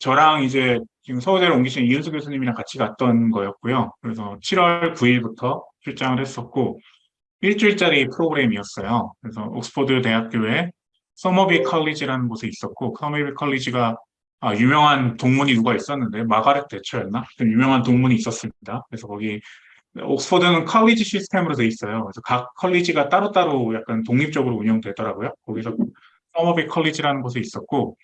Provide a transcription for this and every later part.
저랑 이제 지금 서울대로 옮기신 이은수 교수님이랑 같이 갔던 거였고요. 그래서 7월 9일부터 출장을 했었고 일주일짜리 프로그램이었어요. 그래서 옥스퍼드 대학교에 서머비 college라는 곳에 있었고 서머비 college가 아, 유명한 동문이 누가 있었는데 마가렛 대처였나? 좀 유명한 동문이 있었습니다. 그래서 거기 옥스퍼드는 college 시스템으로 돼 있어요. 그래서 각 college가 따로따로 약간 독립적으로 운영되더라고요. 거기서 서머비 college라는 곳에 있었고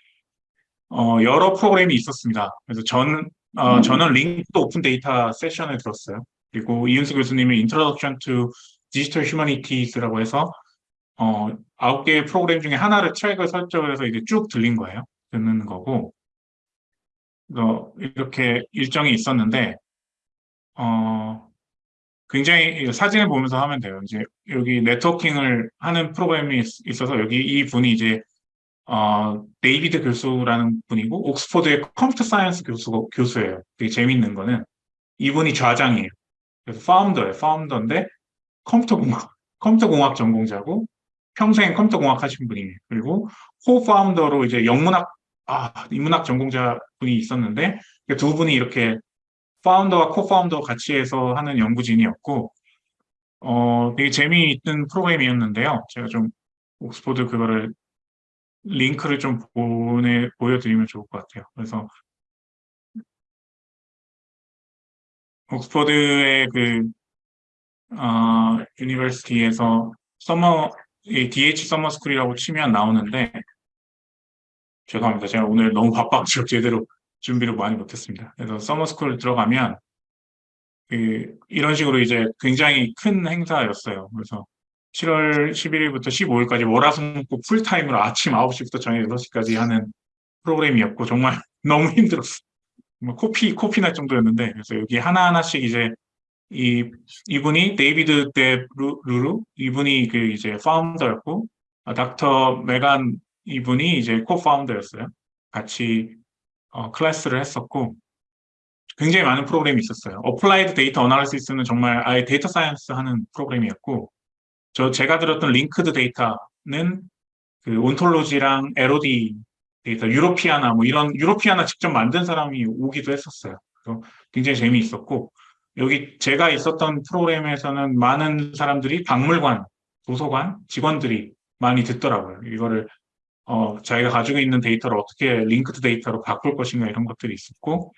어, 여러 프로그램이 있었습니다. 그래서 저는 어, 저는 Linked Open Data 세션을 들었어요. 그리고 이은수 교수님의 Introduction to Digital Humanities라고 해서 어, 아홉 개의 프로그램 중에 하나를 트랙을 설정을 해서 이제 쭉 들린 거예요. 듣는 거고 어, 이렇게 일정이 있었는데 어, 굉장히 사진을 보면서 하면 돼요. 이제 여기 networking을 하는 프로그램이 있- 있어서 여기 이 분이 이제 어, 데이비드 교수라는 분이고 옥스퍼드의 computer science 교수, 교수예요. 되게 재밌는 거는 이분이 좌장이에요. 그래서 founder예요. founder인데 컴퓨터 공학, 컴퓨터 공학 전공자고 평생 컴퓨터 공학 하신 분이에요. 그리고 co-founder로 이제 영문학, 아, 인문학 전공자 분이 있었는데 그두 분이 이렇게 founder와 co-founder 같이 해서 하는 연구진이었고 어, 되게 재미있는 프로그램이었는데요. 제가 좀 옥스퍼드 그거를 링크를 좀 보내, 보여드리면 좋을 것 같아요. 그래서 옥스퍼드의 그 어, 유니버시티에서 서머 이 DH 서머 스쿨이라고 치면 나오는데 죄송합니다. 제가 오늘 너무 바빠가지고 제대로 준비를 많이 못했습니다. 그래서 summer school 들어가면 그 이런 식으로 이제 굉장히 큰 행사였어요. 그래서 7월 11일부터 15일까지 월화수목금 풀타임으로 아침 9시부터 저녁 6시까지 하는 프로그램이었고 정말 너무 힘들었어요. 정말 코피 코피 날 정도였는데 그래서 여기 하나 하나씩 이제 이 이분이 데이비드 데 루- 루루 이분이 그 이제 founder였고 아, 닥터 메간 이분이 이제 co-founder였어요. 같이 어, 클래스를 했었고 굉장히 많은 프로그램이 있었어요. Applied Data Analysis는 정말 아예 data science 하는 프로그램이었고 저 제가 들었던 Linked Data는 그 ontology랑 LOD 데이터 Europeana 뭐 이런 Europeana 직접 만든 사람이 오기도 했었어요. 굉장히 재미있었고 여기 제가 있었던 프로그램에서는 많은 사람들이 박물관, 도서관 직원들이 많이 듣더라고요. 이거를 어, 자기가 가지고 있는 데이터를 어떻게 Linked Data로 바꿀 것인가 이런 것들이 있었고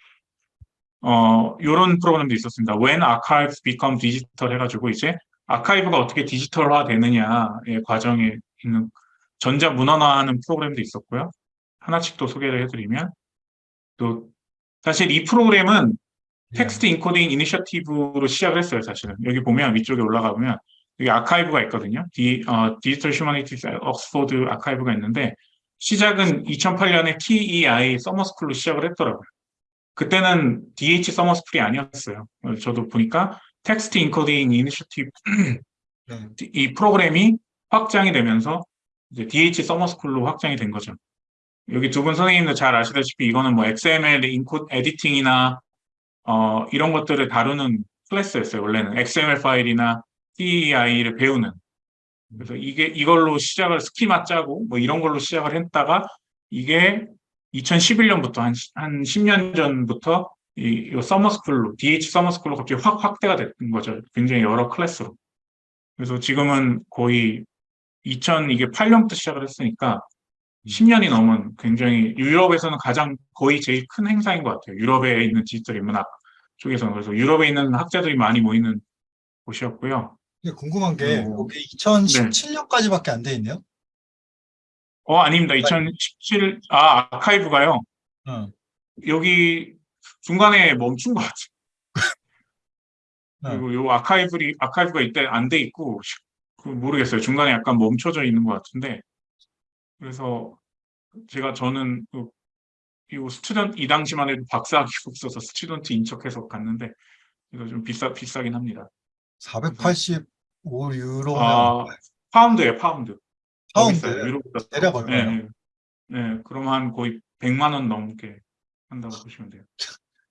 어, 이런 프로그램도 있었습니다. When Archives Become Digital 해가지고 이제 아카이브가 어떻게 디지털화 되느냐의 과정에 있는 전자문헌화하는 프로그램도 있었고요. 하나씩 또 소개를 해드리면 또 사실 이 프로그램은 Text Encoding Initiative로 시작을 했어요, 사실은. 여기 보면 위쪽에 올라가 보면 여기 아카이브가 있거든요. 디, 어, Digital Humanities 옥스포드 아카이브가 있는데 시작은 2008년에 TEI 서머스쿨로 시작을 했더라고요. 그때는 DH 서머스쿨이 아니었어요. 어, 저도 보니까 Text Encoding Initiative 네. 이 프로그램이 확장이 되면서 이제 DH 서머스쿨로 확장이 된 거죠. 여기 두 분 선생님도 잘 아시다시피 이거는 뭐 XML enco- editing이나 어, 이런 것들을 다루는 클래스였어요. 원래는 XML 파일이나 TEI를 배우는. 그래서 이게 이걸로 시작을 schema 짜고 뭐 이런 걸로 시작을 했다가 이게 2011년부터 한, 시- 한 10년 전부터 이, 이 서머스쿨로 DH 서머스쿨로 갑자기 확 확대가 된 거죠. 굉장히 여러 클래스로. 그래서 지금은 거의 2000 이게 8년부터 시작을 했으니까 10년이 넘은 굉장히 유럽에서는 가장 거의 제일 큰 행사인 것 같아요. 유럽에 있는 디지털 인문학 쪽에서는 그래서 유럽에 있는 학자들이 많이 모이는 곳이었고요. 궁금한 게 어, 여기 2017년까지밖에 안돼 있네요. 어 아닙니다. 2017 아 아카이브가요. 응. 여기 중간에 멈춘 것 같아요. 네. 그리고 요 아카이브리 아카이브가 이때 안 돼 있고 그 모르겠어요. 중간에 약간 멈춰져 있는 것 같은데 그래서 제가 저는 그, 이 student 이 당시만 해도 박사학위가 없어서 student 인척해서 갔는데 이거 좀 비싸 비싸긴 합니다. 485 유로면 아 파운드예요, 파운드. 더 파운드. 유로보다. 대략 네, 얼마예요? 네. 네, 그럼 한 거의 100만 원 넘게 한다고 보시면 돼요.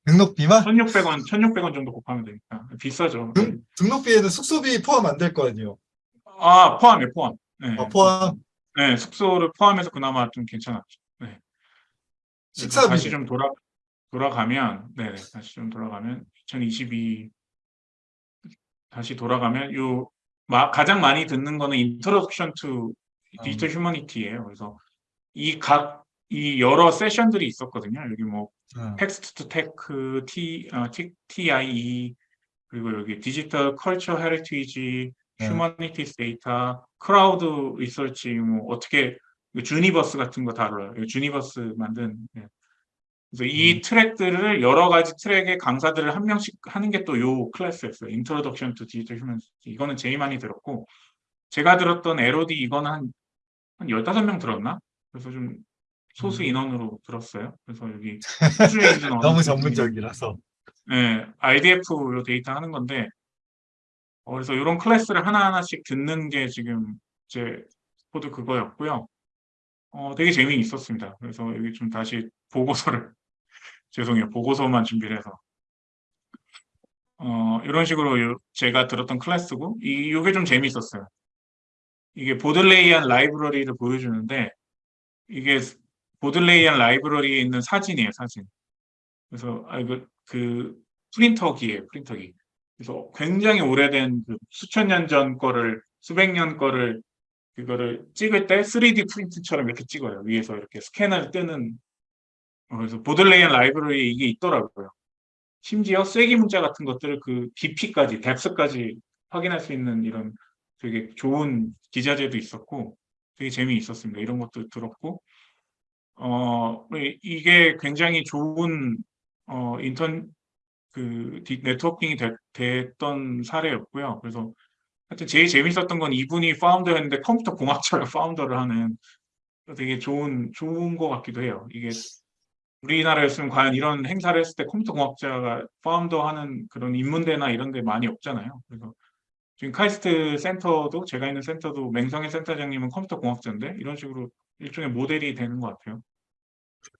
등록비만? 1,600원, 1,600원 정도 곱하면 되니까 비싸죠. 등, 등록비에는 숙소비 포함 안 될 거 아니에요? 아, 포함이에요, 포함. 네. 아, 포함. 네, 숙소를 포함해서 그나마 좀 괜찮았죠. 네. 식사비. 다시 좀 돌아 돌아가면 네 다시 좀 돌아가면 2022 다시 돌아가면 요 마- 가장 많이 듣는 거는 Introduction to Digital Humanity예요. 그래서 이 각 이 여러 세션들이 있었거든요. 여기 뭐 응. Text to Tech, T, 어, T, TEI, 그리고 여기 Digital Culture Heritage, 네. Humanities Data, Crowd Research, 뭐 어떻게 Zooniverse 같은 거 다뤄요. Zooniverse 만든. 예. 그래서 이 음. 트랙들을 여러 가지 트랙의 강사들을 한 명씩 하는 게 또 요 클래스였어요. Introduction to Digital Humanity. 이거는 제일 많이 들었고 제가 들었던 LOD 이거는 한, 한 15명 들었나? 그래서 좀 소수 음. 인원으로 들었어요. 그래서 여기 너무 전문적이라서. 네, RDF 요 데이터 하는 건데, 어, 그래서 이런 클래스를 하나하나씩 듣는 게 지금 제 코드 그거였고요. 어, 되게 재미있었습니다. 그래서 여기 좀 다시 보고서를, 죄송해요. 보고서만 준비를 해서. 어, 이런 식으로 요- 제가 들었던 클래스고, 이, 요게 좀 재미있었어요. 이게 Bodleian Library를 보여주는데, 이게 보들레이안 라이브러리에 있는 사진이에요, 사진. 그래서 아 이거 그 프린터기예요, 프린터기. 그래서 굉장히 오래된 그 수천 년 전 거를 수백 년 거를 그거를 찍을 때 3D 프린트처럼 이렇게 찍어요. 위에서 이렇게 스캐너를 뜨는 어, 그래서 보들레이안 라이브러리에 이게 있더라고요. 심지어 쐐기 문자 같은 것들을 그 깊이까지, 뎁스까지 확인할 수 있는 이런 되게 좋은 기자재도 있었고 되게 재미있었습니다. 이런 것도 들었고 어, 이- 이게 굉장히 좋은 어, 인턴 그 디- networking이 되- 됐던 사례였고요. 그래서 하여튼 제일 재밌었던 건 이분이 founder였는데 컴퓨터 공학자가 founder를 하는 되게 좋은 좋은 것 같기도 해요. 이게 우리나라였으면 과연 이런 행사를 했을 때 컴퓨터 공학자가 founder 하는 그런 인문대나 이런 데 많이 없잖아요. 그래서 지금 카이스트 센터도 제가 있는 센터도 맹성현 센터장님은 컴퓨터 공학자인데 이런 식으로 일종의 모델이 되는 것 같아요.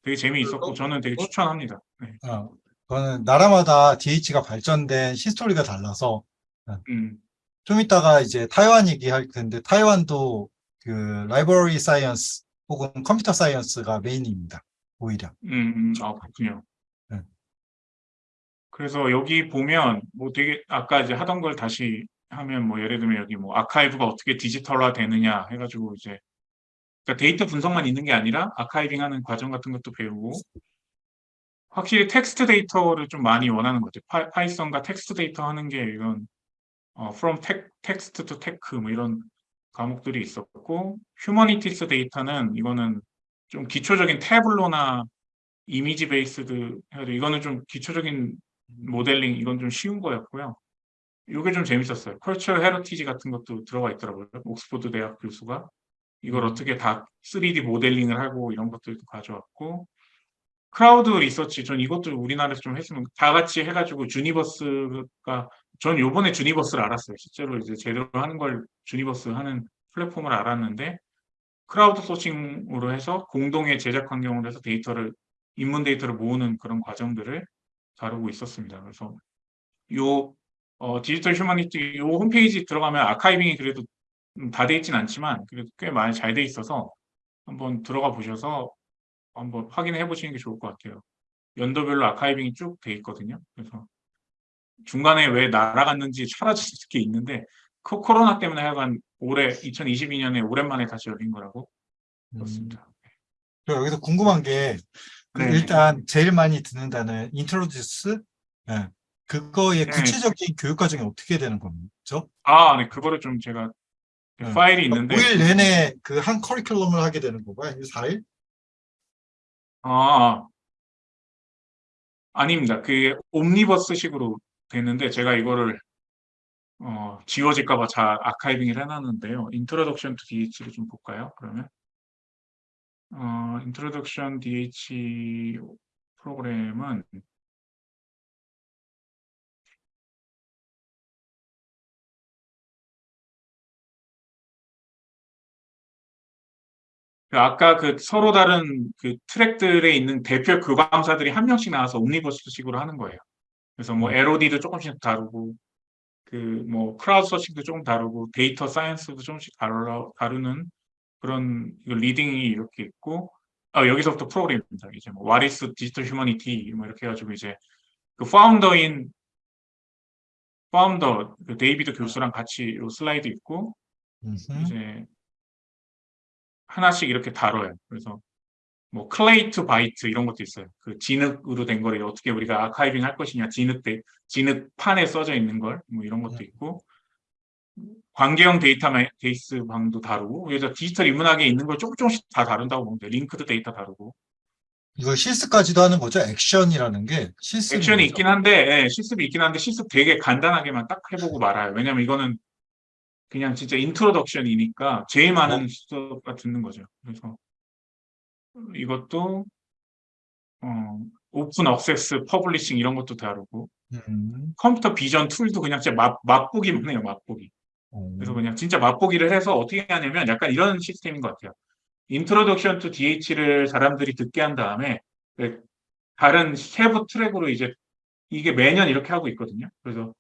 되게 재미있었고 저는 되게 추천합니다. 네. 어, 그거는 나라마다 DH가 발전된 history가 달라서 음, 좀 이따가 이제 타이완 얘기할 텐데 타이완도 그 library science 혹은 computer science가 main입니다. 오히려. 음, 음, 아, 그렇군요. 네. 그래서 여기 보면 뭐 되게 아까 이제 하던 걸 다시 하면 뭐 예를 들면 여기 뭐 아카이브가 어떻게 디지털화 되느냐 해가지고 이제 그러니까 데이터 분석만 있는 게 아니라 archiving 하는 과정 같은 것도 배우고 확실히 텍스트 데이터를 좀 많이 원하는 것 같아요. Python과 텍스트 데이터 하는 게 이건 어, from te, text to tech 뭐 이런 과목들이 있었고 Humanities Data는 이거는 좀 기초적인 Tableau나 image based 해도 이거는 좀 기초적인 모델링 이건 좀 쉬운 거였고요. 이게 좀 재밌었어요. Culture Heritage 같은 것도 들어가 있더라고요. 옥스포드 대학 교수가 이걸 음. 어떻게 다 3D 모델링을 하고 이런 것들도 가져왔고 Crowd Research 전 이것도 우리나라에서 좀 했으면 다 같이 해가지고 Zooniverse가 전 요번에 Zooniverse를 알았어요. 실제로 이제 제대로 하는 걸 Zooniverse 하는 플랫폼을 알았는데 crowdsourcing으로 해서 공동의 제작 환경으로 해서 데이터를 인문 데이터를 모으는 그런 과정들을 다루고 있었습니다. 그래서 요 어, Digital Humanity 요 홈페이지 들어가면 archiving이 그래도 음, 다 돼 있진 않지만 그래도 꽤 많이 잘 돼 있어서 한번 들어가 보셔서 한번 확인해 보시는 게 좋을 것 같아요. 연도별로 archiving이 쭉 돼 있거든요. 그래서 중간에 왜 날아갔는지 사라질 게 있는데 코- 코로나 때문에 하여간 올해 2022년에 오랜만에 다시 열린 거라고 음, 그렇습니다. 저 여기서 궁금한 게그 네. 일단 제일 많이 듣는 단어 introduce 예. 그거의 네. 구체적인 교육 과정이 어떻게 되는 거죠? 아, 네, 그거를 좀 제가 네. 파일이 있는데 5일 내내 그 한 커리큘럼을 하게 되는 건가요? 아니면 4일? 아, 아닙니다. 그게 옴니버스식으로 됐는데 제가 이거를 어, 지워질까 봐 잘 archiving을 해놨는데요. Introduction to DH를 좀 볼까요? 그러면 어, Introduction DH 프로그램은 그 아까 그 서로 다른 그 트랙들에 있는 대표 교강사들이 한 명씩 나와서 옴니버스식으로 하는 거예요. 그래서 뭐 음. LOD도 조금씩 다루고 그 뭐 crowdsourcing도 조금 다루고 data science도 조금씩 다루, 다루는 그런 reading이 이렇게 있고 아, 여기서부터 프로그램입니다. 이제 뭐 What is digital humanity 뭐 이렇게 해가지고 이제 그 founder인 founder 그 데이비드 교수랑 같이 요 슬라이드 있고. 이제 하나씩 이렇게 다뤄요. 그래서 뭐 Clay to Byte 이런 것도 있어요. 그 진흙으로 된 거를 어떻게 우리가 archiving 할 것이냐 진흙 대 진흙 판에 써져 있는 걸 뭐 이런 것도 있고 관계형 데이터베이스 방도 다루고 그래서 디지털 인문학에 있는 걸 조금 조금씩 다 다룬다고 보면 돼요. Linked Data 다루고 이거 실습까지도 하는 거죠? 액션이라는 게 실습인 액션이? 있긴 한데 예, 실습이 있긴 한데 실습 되게 간단하게만 딱 해보고 말아요. 왜냐면 이거는 그냥 진짜 introduction이니까 제일 많은 수업가 듣는 거죠. 그래서 이것도 어, open access publishing 이런 것도 다루고 음. computer vision tool도 그냥 진짜 맛, 맛보기만 해요. 맛보기. 어. 그래서 그냥 진짜 맛보기를 해서 어떻게 하냐면 약간 이런 시스템인 것 같아요. Introduction to DH를 사람들이 듣게 한 다음에 그 다른 세부 트랙으로 이제 이게 매년 이렇게 하고 있거든요. 그래서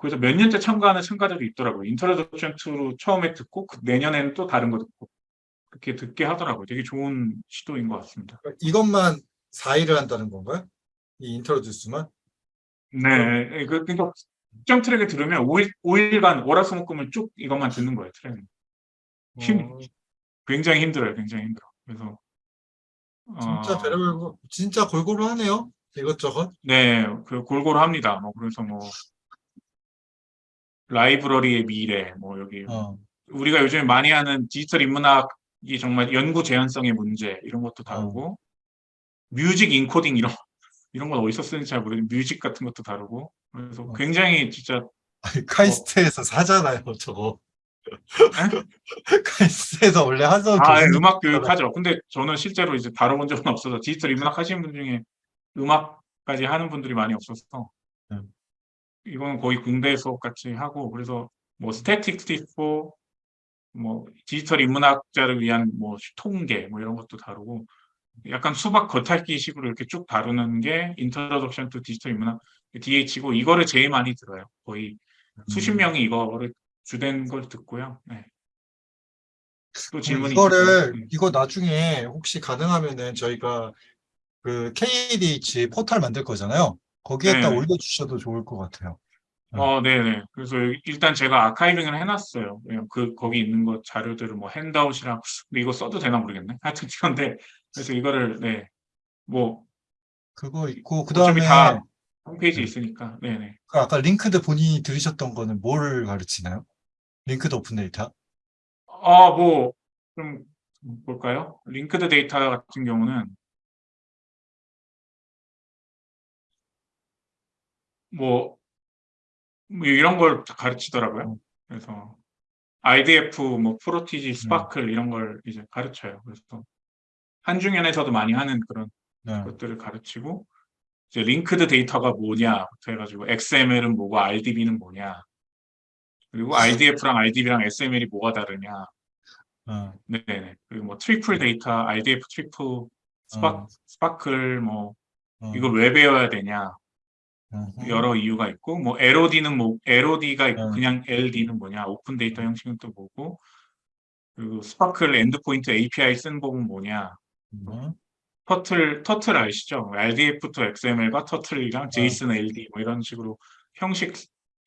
그래서 몇 년째 참가하는 참가자도 있더라고요. Introduction to로 처음에 듣고 그 내년에는 또 다른 거 듣고 그렇게 듣게 하더라고요. 되게 좋은 시도인 것 같습니다. 이것만 4일을 한다는 건가요? 이 introduce만? 네, 그 그러니까 특정 트랙을 들으면 5일 5일간 월화수목금을 쭉 이것만 듣는 거예요. 트랙. 힘- 어, 굉장히 힘들어요. 굉장히 힘들어. 그래서 진짜 어, 별의별 거- 진짜 골고루 하네요. 이것저것. 네, 그 골고루 합니다. 뭐 그래서 뭐 라이브러리의 미래, 뭐 여기 어. 우리가 요즘 많이 하는 디지털 인문학이 정말 연구 재현성의 문제 이런 것도 다루고 music encoding 이런 이런 건 어디서 쓰는지 잘 모르겠는데 music 같은 것도 다루고 그래서 어. 굉장히 진짜 아니, 카이스트에서 하잖아요, 저거. 카이스트에서 원래 하던 아, 예, 교수님 음악 교육하죠. 근데 저는 실제로 이제 다뤄본 적은 없어서 디지털 인문학 하시는 분 중에 음악까지 하는 분들이 많이 없어서 음. 이거는 거의 군대 수업 같이 하고 그래서 뭐 statistic도 있고 뭐 디지털 인문학자를 위한 뭐 통계 뭐 이런 것도 다루고 약간 수박 겉핥기 식으로 이렇게 쭉 다루는 게 Introduction to 디지털 인문학 DH고 이거를 제일 많이 들어요. 거의 수십 음. 명이 이거를 주된 걸 듣고요. 네. 또 그럼 질문이 이거를 있을까요? 음. 이거 나중에 혹시 가능하면은 저희가 그 KDH 포털 만들 거잖아요. 거기에다 네. 올려주셔도 좋을 것 같아요. 어, 네네. 그래서 일단 제가 archiving을 해놨어요. 그냥 그, 거기 있는 거 자료들을 뭐 handout이랑, 근데 이거 써도 되나 모르겠네. 하여튼 그런데, 그래서 이거를, 네. 뭐, 그거 있고 그 다음에 다 홈페이지에 네. 있으니까, 네네. 아까 linked 본인이 들으셨던 거는 뭘 가르치나요? linked open data? 아, 뭐, 좀, 볼까요? linked data 같은 경우는, 뭐, 뭐 이런 걸 가르치더라고요. 그래서, RDF, 뭐, Protégé, SPARQL 이런 걸 이제 가르쳐요. 그래서, 한중연에서도 많이 하는 그런 네. 것들을 가르치고 이제 linked data가 뭐냐부터 해가지고 XML은 뭐고 RDB는 뭐냐 그리고 RDF랑 RDB랑 XML이 뭐가 다르냐 어, 네네 그리고 뭐 triple data RDF triple SPAR, 어. SPARQL 뭐 어, 이걸 왜 배워야 되냐. 여러 이유가 있고 뭐 LOD는 뭐 LOD가 있고 음. 그냥 LD는 뭐냐 open data 형식은 또 뭐고 그리고 SPARQL endpoint API 쓰는 법은 뭐냐 음. Turtle, Turtle 아시죠? RDF to XML과 Turtle이랑 어. JSON LD 뭐 이런 식으로 형식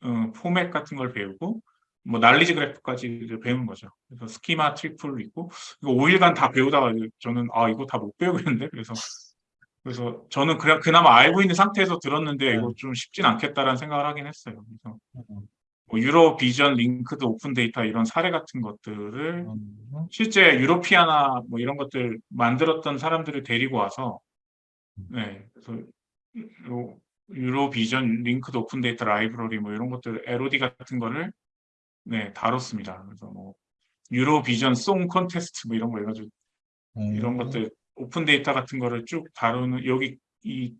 어, 포맷 같은 걸 배우고 뭐 knowledge graph까지 배우는 거죠. 그래서 schema triple 있고 이거 5일간 다 배우다가 저는 아 이거 다 못 배우겠는데 그래서 그래서 저는 그냥 그나마 알고 있는 상태에서 들었는데 이거 네. 좀 쉽진 않겠다라는 생각을 하긴 했어요. 그래서 음. 뭐 Eurovision linked open data 이런 사례 같은 것들을 음. 실제 Europeana 뭐 이런 것들 만들었던 사람들을 데리고 와서 네 그래서 요 Eurovision linked open data library 뭐 이런 것들 LOD 같은 거를 네 다뤘습니다. 그래서 뭐 Eurovision Song Contest 뭐 이런 거 해가지고 이런 음. 것들 open data 같은 거를 쭉 다루는 여기 이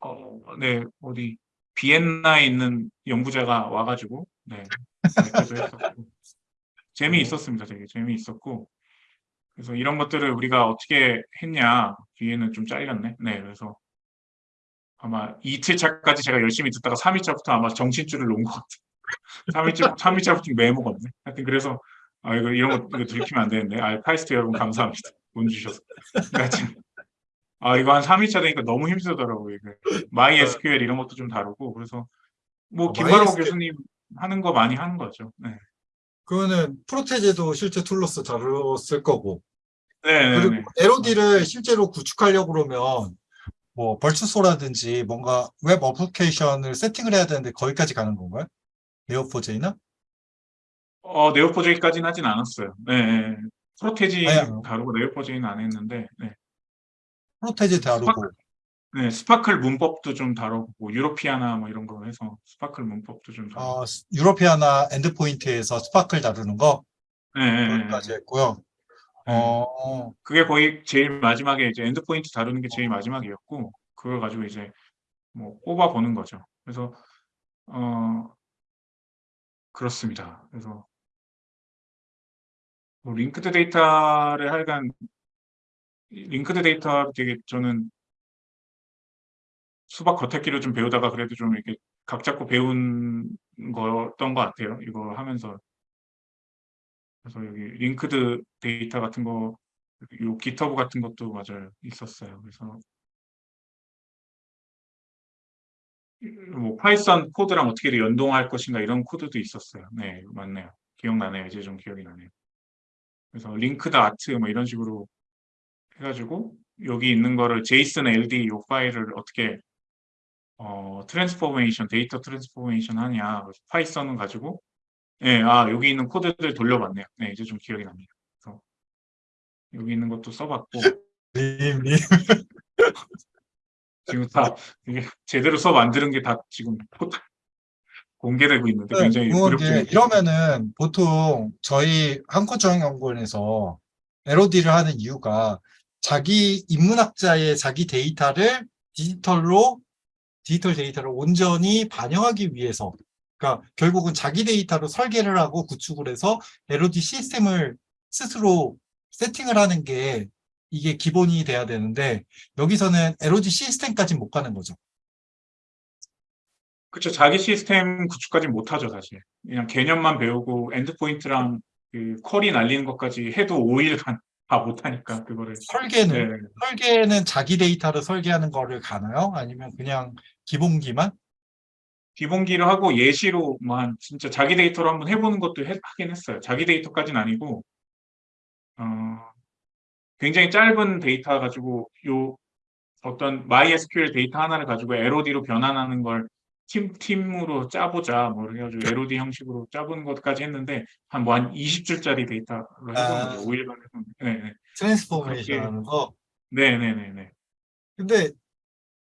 어, 네 어디 비엔나에 있는 연구자가 와가지고 네 재미있었습니다. 되게 재미있었고 그래서 이런 것들을 우리가 어떻게 했냐 뒤에는 좀 잘렸네. 네 그래서 아마 이틀차까지 제가 열심히 듣다가 3일차부터 아마 정신줄을 놓은 것 같아요. 3일차 3일차부터 메모가 없네. 하여튼 그래서 아 이거 이런 거 이거 들키면 안 되는데 아 카이스트 여러분 감사합니다. 돈 주셔서. 그러니까 아 이거 한 3일차 되니까 너무 힘들더라고요. 이게. MySQL 이런 것도 좀 다루고 그래서 뭐 어, 김바로 MySQL. 교수님 하는 거 많이 하는 거죠. 네. 그거는 Protégé도 실제 tool로서 다뤘을 거고 네, 네, 그리고 네. LOD를 실제로 구축하려고 그러면 뭐 Virtuoso라든지 뭔가 web application을 세팅을 해야 되는데 거기까지 가는 건가요? Neo4j나? 어, Neo4j까지는 하진 않았어요. 네, 네. Protégé 아니요. 다루고 Neo4j는 안 했는데, 네. Protégé 다루고 네, SPARQL 문법도 좀 다뤄보고, Europeana 뭐 이런 거 해서 SPARQL 문법도 좀 다루고. 어, Europeana endpoint에서 SPARQL 다루는 거 네, 네, 네. 거기까지 했고요. 네. 어, 그게 거의 제일 마지막에 이제 endpoint 다루는 게 제일 마지막이었고, 그걸 가지고 이제 뭐 뽑아보는 거죠. 그래서, 어, 그렇습니다. 그래서, 뭐 linked data를 하여간, linked data 되게 저는 수박 겉핥기로 좀 배우다가 그래도 좀 이렇게 각 잡고 배운 거였던 것 같아요. 이거 하면서. 그래서 여기 linked data 같은 거, 요 GitHub 같은 것도 맞아요. 있었어요. 그래서 뭐 Python 코드랑 어떻게 연동할 것인가 이런 코드도 있었어요. 네, 맞네요. 기억나네요. 이제 좀 기억이 나네요. 그래서 Linked Art 뭐 이런 식으로 해가지고 여기 있는 거를 JSON LD 요 파일을 어떻게 어 transformation 데이터 transformation 하냐 그래서 파이썬은 가지고 예, 아 여기 있는 코드들 돌려봤네요. 네, 이제 좀 기억이 납니다. 그래서 여기 있는 것도 써봤고. 지금 다 이게 제대로 안 들은 게다 지금 포- 공개되고 있는데 굉장히 궁금한 두렵죠. 게 이러면은 보통 저희 한국정연구원에서 LOD를 하는 이유가 자기 인문학자의 자기 데이터를 디지털로 디지털 데이터를 온전히 반영하기 위해서 그러니까 결국은 자기 데이터로 설계를 하고 구축을 해서 LOD 시스템을 스스로 세팅을 하는 게 이게 기본이 돼야 되는데 여기서는 LOD 시스템까지 못 가는 거죠. 그렇죠. 자기 시스템 구축까지 못하죠, 사실. 그냥 개념만 배우고 endpoint랑 그 query 날리는 것까지 해도 5일간 다 못하니까 그거를. 설계는 네. 설계는 자기 데이터를 설계하는 거를 가나요? 아니면 그냥 기본기만? 기본기를 하고 예시로만 진짜 자기 데이터로 한번 해보는 것도 해- 하긴 했어요. 자기 데이터까지는 아니고 어, 굉장히 짧은 데이터 가지고 요 어떤 MySQL 데이터 하나를 가지고 LOD로 변환하는 걸 팀, 팀으로 짜보자 뭐 해가지고 LOD 형식으로 짜보는 것까지 했는데 한 뭐 한 20줄짜리 데이터로 해보는 아. 거죠. 5일간 해보는 네, 네. transformation 하는 거. 네, 네, 네, 네. 근데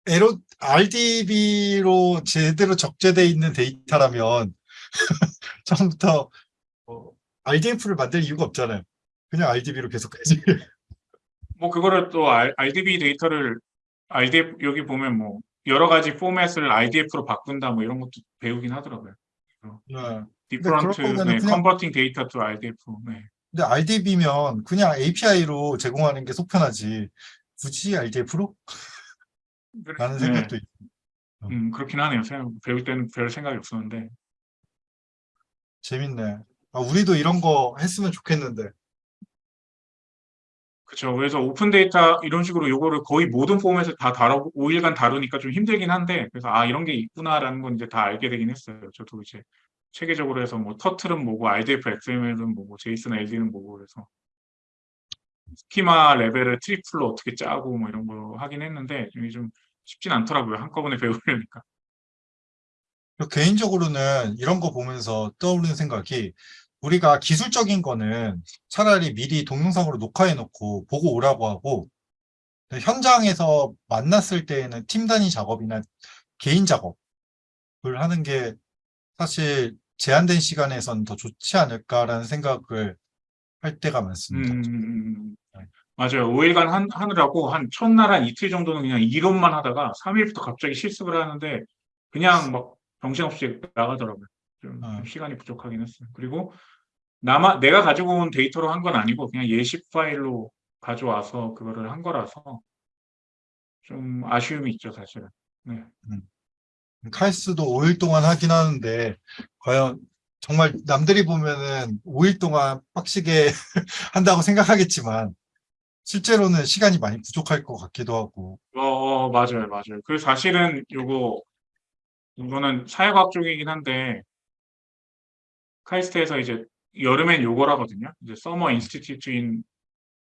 애초 RDB로 제대로 적재돼 있는 데이터라면 처음부터 어, RDF를 만들 이유가 없잖아요. 그냥 RDB로 계속 가지. 뭐 그거를 또 R, RDB 데이터를 RDF 여기 보면 뭐 여러 가지 포맷을 RDF로 바꾼다 뭐 이런 것도 배우긴 하더라고요. 네. 거면은 네, converting data to RDF. 네. 근데 RDB면 그냥 API로 제공하는 게 속편하지. 굳이 RDF로? 라는 네. 생각도 있 음, 그렇긴 하네요. 생각, 배울 때는 별 생각이 없었는데. 재밌네. 아, 우리도 이런 거 했으면 좋겠는데. 그렇죠. 그래서 open data 이런 식으로 요거를 거의 모든 포맷을 다 다루고 5일간 다루니까 좀 힘들긴 한데 그래서 아 이런 게 있구나라는 건 이제 다 알게 되긴 했어요. 저도 이제 체계적으로 해서 뭐 Turtle은 뭐고 RDF XML은 뭐고 JSON LD는 뭐고 그래서 schema 레벨을 triple로 어떻게 짜고 뭐 이런 거 하긴 했는데 이게 좀 쉽진 않더라고요. 한꺼번에 배우려니까. 개인적으로는 이런 거 보면서 떠오르는 생각이 우리가 기술적인 거는 차라리 미리 동영상으로 녹화해 놓고 보고 오라고 하고 현장에서 만났을 때에는 팀 단위 작업이나 개인 작업을 하는 게 사실 제한된 시간에선 더 좋지 않을까라는 생각을 할 때가 많습니다. 음, 음, 음. 맞아요. 5일간 한, 하느라고 한 첫날 한 이틀 정도는 그냥 이론만 하다가 3일부터 갑자기 실습을 하는데 그냥 막 정신없이 나가더라고요. 좀, 어. 좀 시간이 부족하긴 했어요. 그리고 나만 내가 가지고 온 데이터로 한 건 아니고 그냥 예시 파일로 가져와서 그거를 한 거라서 좀 아쉬움이 있죠, 사실은. 네. 칼스도 5일 동안 하긴 하는데 과연 정말 남들이 보면은 5일 동안 빡시게 한다고 생각하겠지만 실제로는 시간이 많이 부족할 것 같기도 하고. 어, 어, 맞아요, 맞아요. 그 사실은 요거, 이거는 사회과학 쪽이긴 한데, 카이스트에서 이제 여름에 요걸 하거든요. 이제 Summer Institute in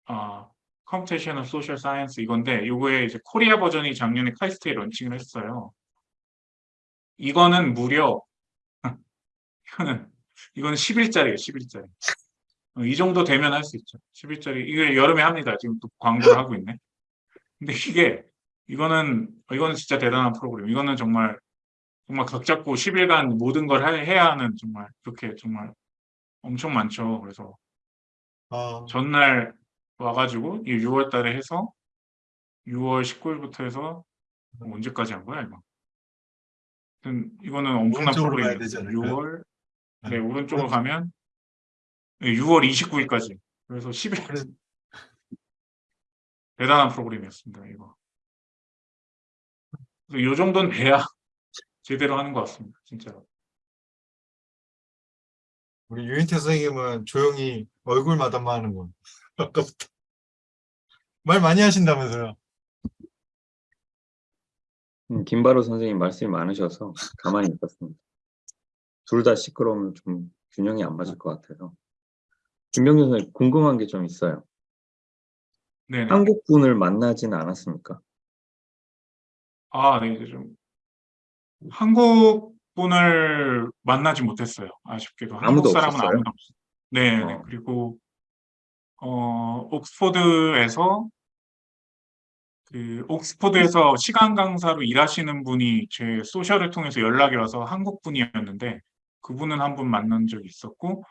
어, Computational Social Science 이건데 요거의 이제 코리아 버전이 작년에 카이스트에 launching을 했어요. 이거는 무려 이거는 이거는 10일짜리예요, 10일짜리. 이 정도 되면 할 수 있죠. 10일짜리. 이게 여름에 합니다. 지금 또 광고를 하고 있네. 근데 이게 이거는 이거는 진짜 대단한 프로그램. 이거는 정말 정말 각 잡고 10일간 모든 걸 하- 해야 하는 정말 그렇게 정말 엄청 많죠. 그래서 아, 전날 와가지고 6월 달에 해서 6월 19일부터 해서 뭐 언제까지 한 거야 이거? 이거는 엄청난 프로그램이에요. 되지 않을까요? 6월 네. 네 오른쪽으로 가면 네, 6월 29일까지 그래서 10일 그래, 대단한 프로그램이었습니다 이거. 그래서 이 정도는 돼야 제대로 하는 것 같습니다 진짜로. 우리 유인태 선생님은 조용히 얼굴 마담만 하는 건. 아까부터. 말 많이 하신다면서요. 음, 김바로 선생님 말씀이 많으셔서 가만히 있었습니다. 둘 다 시끄러우면 좀 균형이 안 맞을 것 같아서. 김병준 선생님 궁금한 게 좀 있어요. 네네. 한국 분을 만나지는 않았습니까? 아, 네, 이제 좀 한국 분을 만나지 못했어요. 아쉽게도 한국 사람은 없었어요? 아무도 없어요. 네, 네. 어. 그리고 어, 옥스포드에서 그 옥스포드에서 시간 강사로 일하시는 분이 제 소셜을 통해서 연락이 와서 한국 분이었는데 그분은 한 분 만난 적이 있었고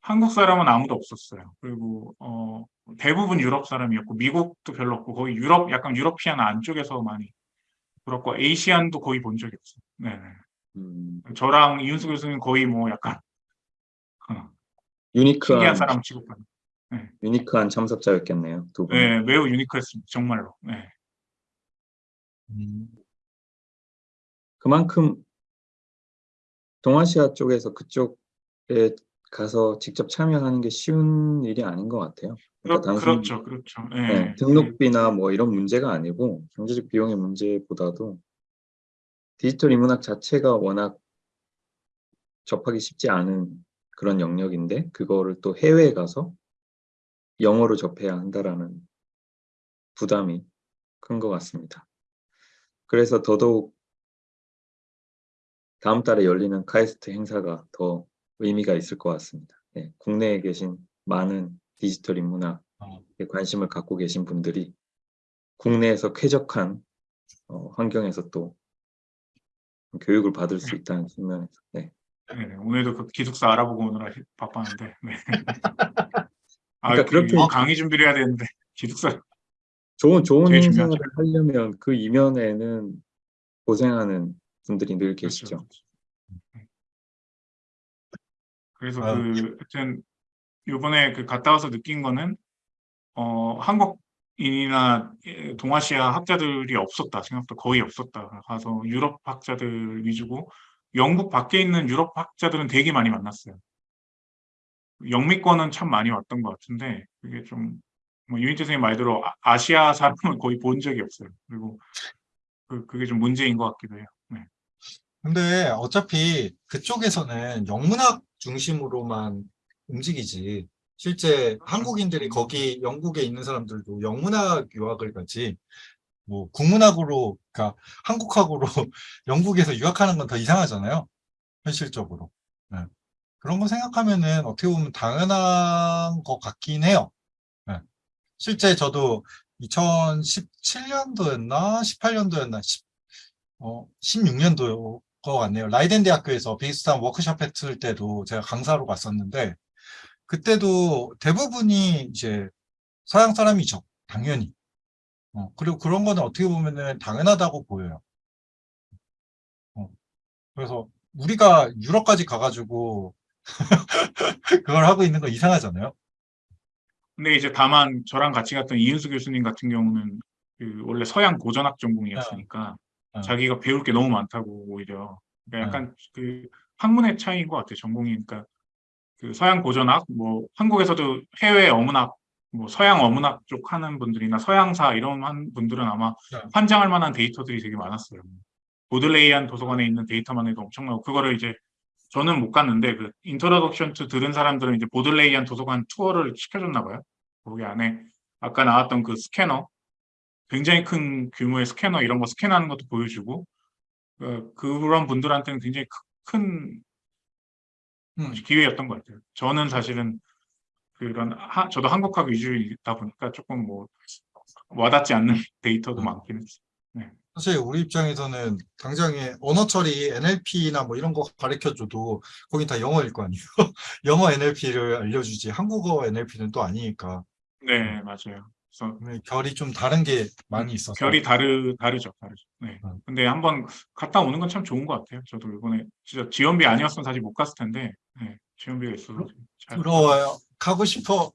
한국 사람은 아무도 없었어요. 그리고 어, 대부분 유럽 사람이었고 미국도 별로 없고 거의 유럽 약간 유러피안 안쪽에서 많이 그렇고 에이시안도 거의 본 적이 없어요. 네, 네. 음, 저랑 이윤수 교수님 거의 뭐 약간 어, 유니크한, 사람 취급하는. 유니크한 참석자였겠네요. 두 분. 네, 매우 유니크했습니다. 정말로. 네. 음, 그만큼 동아시아 쪽에서 그쪽에 가서 직접 참여하는 게 쉬운 일이 아닌 것 같아요. 그렇, 그러니까 단순히 그렇죠, 그렇죠. 네. 네, 등록비나 뭐 이런 문제가 아니고 경제적 비용의 문제보다도 디지털 인문학 자체가 워낙 접하기 쉽지 않은 그런 영역인데 그거를 또 해외에 가서 영어로 접해야 한다라는 부담이 큰 것 같습니다. 그래서 더더욱 다음 달에 열리는 카이스트 행사가 더 의미가 있을 것 같습니다. 네, 국내에 계신 많은 디지털 인문학에 어. 관심을 갖고 계신 분들이 국내에서 쾌적한 어, 환경에서 또 교육을 받을 수 있다는 측면에서 네, 네, 네. 오늘도 그 기숙사 알아보고 오느라 히- 바빴는데. 네. 아, 그러니까 그 그렇게- 강의 준비를 해야 되는데 기숙사. 좋은 좋은 중요하죠. 하려면 그 이면에는 고생하는 분들이 늘 그렇죠, 계시죠. 그렇죠. 그래서 아유. 그 하여튼 요번에 그 갔다 와서 느낀 거는 어 한국 인이나 예, 동아시아 학자들이 없었다 생각보다 거의 없었다 가서 유럽 학자들 위주고 영국 밖에 있는 유럽 학자들은 되게 많이 만났어요. 영미권은 참 많이 왔던 것 같은데 그게 좀 뭐 유인태 선생님 말대로 아- 아시아 사람은 거의 본 적이 없어요. 그리고 그 그게 좀 문제인 것 같기도 해요. 네. 근데 어차피 그쪽에서는 영문학 중심으로만 움직이지. 실제 한국인들이 거기 영국에 있는 사람들도 영문학 유학을 가지. 뭐 국문학으로, 그러니까 한국학으로 영국에서 유학하는 건 더 이상하잖아요. 현실적으로. 네. 그런 거 생각하면은 어떻게 보면 당연한 것 같긴 해요. 네. 실제 저도 2017년도였나 18년도였나 어, 16년도 것 같네요. 라이덴 대학교에서 비슷한 워크숍 했을 때도 제가 강사로 갔었는데 그때도 대부분이 이제 서양 사람이죠. 당연히. 어, 그리고 그런 거는 어떻게 보면은 당연하다고 보여요. 어, 그래서 우리가 유럽까지 가가지고 그걸 하고 있는 거 이상하잖아요. 근데 이제 다만 저랑 같이 갔던 이윤수 교수님 같은 경우는 그 원래 서양 고전학 전공이었으니까 어. 자기가 배울 게 너무 많다고 오히려 그러니까 약간 그 학문의 차이인 것 같아요 전공이 그러니까 그 서양 고전학 뭐 한국에서도 해외 어문학 뭐 서양 어문학 쪽 하는 분들이나 서양사 이런 한 분들은 아마 네. 환장할 만한 데이터들이 되게 많았어요. Bodleian 도서관에 있는 데이터만 해도 엄청나고 그거를 이제 저는 못 갔는데 그 Introduction to 들은 사람들은 이제 Bodleian 도서관 투어를 시켜줬나 봐요. 거기 안에 아까 나왔던 그 스캐너 굉장히 큰 규모의 스캐너 이런 거 스캔하는 것도 보여주고 그, 그런 분들한테는 굉장히 크- 큰 음. 기회였던 것 같아요. 저는 사실은 그런 하, 저도 한국학 위주이다 보니까 조금 뭐 와닿지 않는 데이터도 음. 많긴 했어요. 사실 우리 입장에서는 당장에 언어 처리 NLP나 뭐 이런 거 가르쳐줘도 거긴 다 영어일 거 아니에요. 영어 NLP를 알려주지 한국어 NLP는 또 아니니까 네, 맞아요. 그래서 결이 좀 다른 게 많이 있어서 결이 다르 다르죠, 다르죠. 네. 음. 근데 한번 갔다 오는 건 참 좋은 것 같아요. 저도 이번에 진짜 지원비 아니었으면 사실 못 갔을 텐데 네, 지원비가 있어서 잘 부러워요. 가고 싶어.